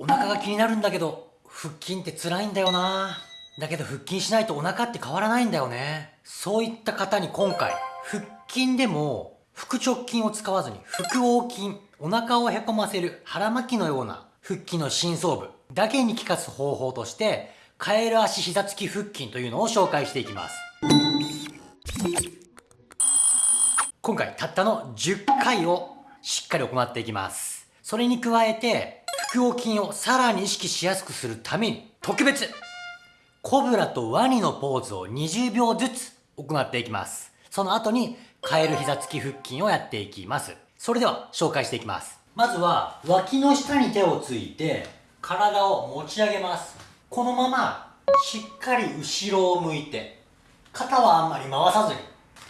お腹が気になるんだけど腹筋って辛いんだよな。だけど腹筋しないとお腹って変わらないんだよね。そういった方に今回腹筋でも腹直筋を使わずに腹横筋お腹をへこませる腹巻きのような腹筋の深層部だけに効かす方法としてカエル足膝付き腹筋というのを紹介していきます。今回たったの10回をしっかり行っていきます。それに加えて腹横筋をさらに意識しやすくするために特別。コブラとワニのポーズを20秒ずつ行っていきます。その後にカエル膝付き腹筋をやっていきます。それでは紹介していきます。まずは脇の下に手をついて体を持ち上げます。このまましっかり後ろを向いて肩はあんまり回さずに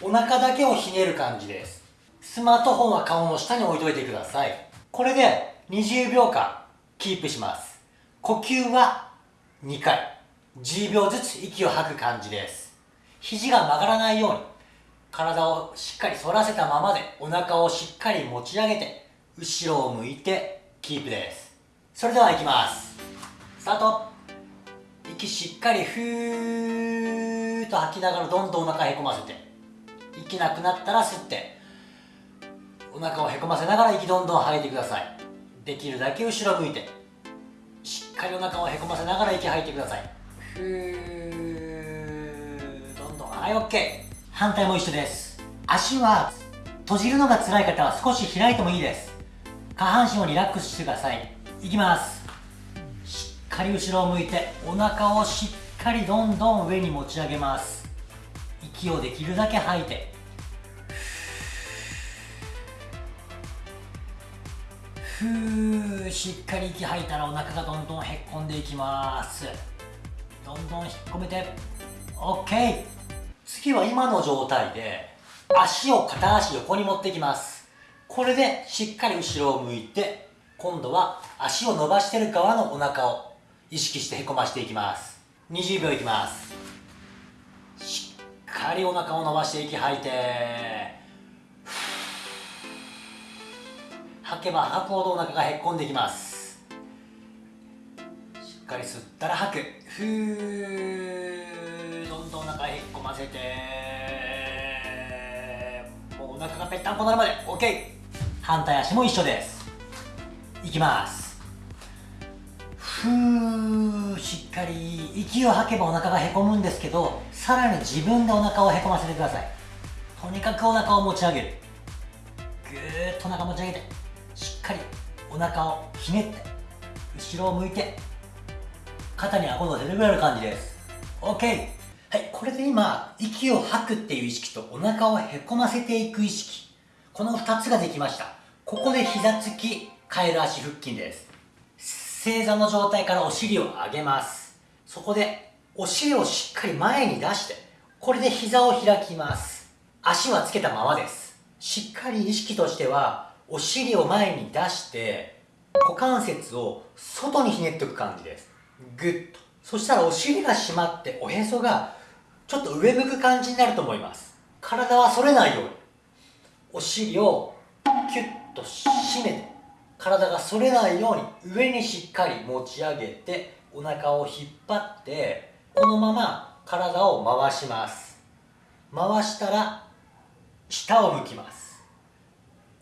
お腹だけをひねる感じです。スマートフォンは顔の下に置いといてください。これで20秒間。キープします。呼吸は2回。10秒ずつ息を吐く感じです。肘が曲がらないように。体をしっかり反らせたままでお腹をしっかり持ち上げて後ろを向いてキープです。それではいきます。スタート。息しっかりふーっと吐きながらどんどんお腹へこませて。息なくなったら吸って。お腹をへこませながら息どんどん吐いてください。できるだけ後ろ向いてしっかりお腹をへこませながら息吐いてください。ふーどんどんはい OK 反対も一緒です。足は閉じるのが辛い方は少し開いてもいいです。下半身をリラックスしてください。いきます。しっかり後ろを向いてお腹をしっかりどんどん上に持ち上げます。息をできるだけ吐いてふーしっかり息吐いたらお腹がどんどんへっこんでいきます。どんどん引っ込めて。OK 次は今の状態で足を片足横に持ってきます。これでしっかり後ろを向いて今度は足を伸ばしてる側のお腹を意識してへこましていきます。20秒いきます。しっかりお腹を伸ばして息吐いて。吐けば吐くほどお腹がへっこんできます。しっかり吸ったら吐く。ふーどんどんお腹へっこませて。もうお腹がぺったんこなるまで。OK 反対足も一緒です。いきます。ふーしっかり息を吐けばお腹がへこむんですけどさらに自分でお腹をへこませてください。とにかくお腹を持ち上げる。ぐーっとお腹持ち上げて。かりお腹をひねって後ろを向いて肩に顎の出るぐらいの感じです。OK はいこれで今息を吐くっていう意識とお腹をへこませていく意識。この2つができました。ここで膝つきカエル足腹筋です。正座の状態からお尻を上げます。そこでお尻をしっかり前に出してこれで膝を開きます。足はつけたままです。しっかり意識としてはお尻を前に出して股関節を外にひねっておく感じです。グッと。そしたらお尻が締まっておへそがちょっと上向く感じになると思います。体は反れないように。お尻をキュッと締めて体が反れないように上にしっかり持ち上げてお腹を引っ張ってこのまま体を回します。回したら下を向きます。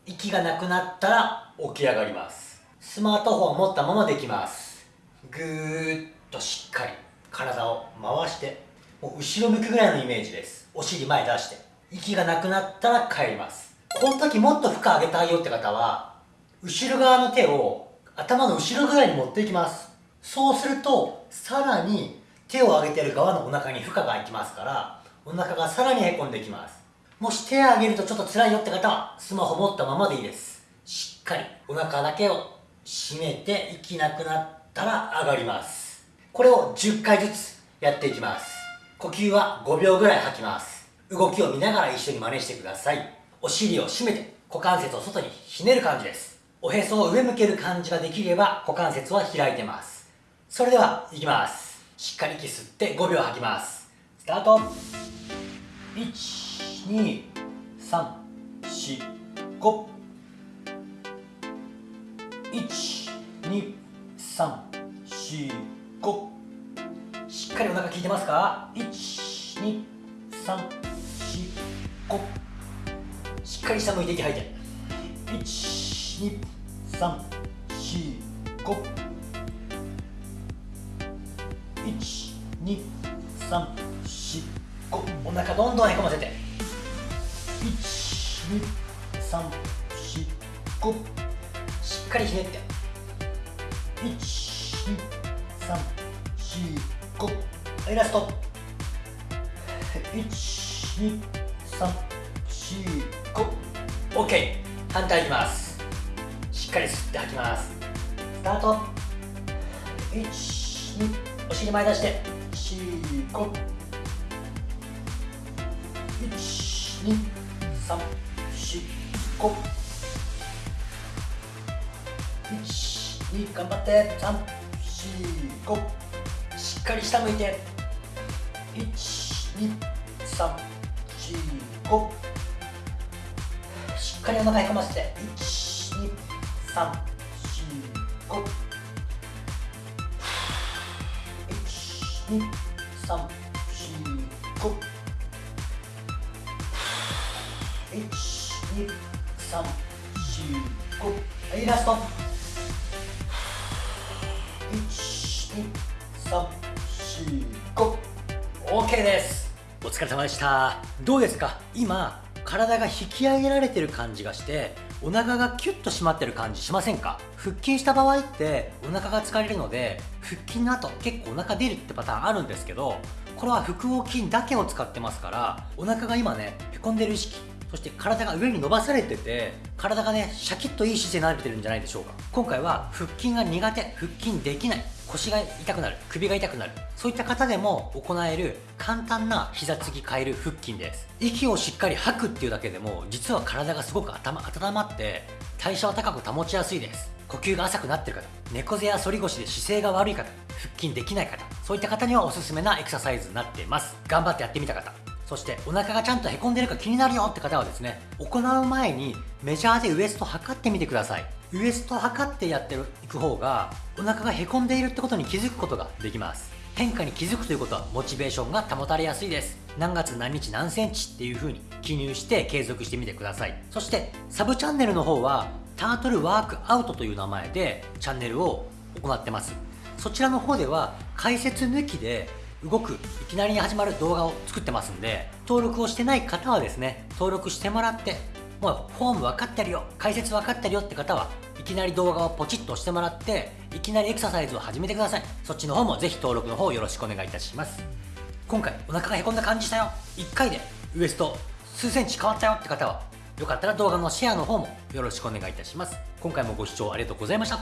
息がなくなったら起き上がります。スマートフォンを持ったままできます。ぐーっとしっかり体を回してもう後ろ向くぐらいのイメージです。お尻前出して。息がなくなったら帰ります。この時もっと負荷上げたいよって方は後ろ側の手を頭の後ろぐらいに持っていきます。そうするとさらに手を上げてる側のお腹に負荷がいきますからお腹がさらにへこんできますもし手を上げるとちょっと辛いよって方はスマホ持ったままでいいです。しっかりお腹だけを締めて息なくなったら上がります。これを10回ずつやっていきます。呼吸は5秒ぐらい吐きます。動きを見ながら一緒に真似してください。お尻を締めて股関節を外にひねる感じです。おへそを上向ける感じができれば股関節は開いてます。それではいきます。しっかり息吸って5秒吐きます。スタート。1 2 3 4 5 1 2 12345しっかりお腹効いてますか？12345しっかり下向いて息吐いて。12345 12345お腹どんどんへこませて。12345しっかりひねって12345はいラスト 12345OK 反対いきます。しっかり吸って吐きます。スタート。1 2お尻前出して。4512 5 1 2 3 4 5 1 2頑張って。3 4 5しっかり下向いて。1 2 3 4 5しっかりお腹へこませて1 2 3 4 5二三四五一二三四五。はいラスト。一二三四五 OK です。お疲れ様でした。どうですか？今体が引き上げられてる感じがしてお腹がキュッと締まってる感じしませんか？腹筋した場合ってお腹が疲れるので腹筋の後結構お腹出るってパターンあるんですけどこれは腹横筋だけを使ってますからお腹が今ねへこんでる意識そして体が上に伸ばされてて体がねシャキッといい姿勢になれてるんじゃないでしょうか。今回は腹筋が苦手腹筋できない腰が痛くなる首が痛くなるそういった方でも行える簡単な膝つき変える腹筋です。息をしっかり吐くっていうだけでも実は体がすごく頭温まって代謝を高く保ちやすいです。呼吸が浅くなってる方猫背や反り腰で姿勢が悪い方腹筋できない方そういった方にはおすすめなエクササイズになっています。頑張ってやってみた方。そしてお腹がちゃんとへこんでるか気になるよって方はですね行う前にメジャーでウエスト測ってみてください。ウエスト測ってやっていく方がお腹がへこんでいるってことに気づくことができます。変化に気づくということはモチベーションが保たれやすいです。何月何日何センチっていう風に記入して継続してみてください。そしてサブチャンネルの方はタートルワークアウトという名前でチャンネルを行ってます。そちらの方では解説抜きで動くいきなりに始まる動画を作ってますんで登録をしてない方はですね登録してもらってもうフォーム分かってるよ解説分かってるよって方はいきなり動画をポチッと押してもらっていきなりエクササイズを始めてください。そっちの方もぜひ登録の方よろしくお願いいたします。今回お腹がへこんだ感じしたよ。1回でウエスト数センチ変わったよって方はよかったら動画のシェアの方もよろしくお願いいたします。今回もご視聴ありがとうございました。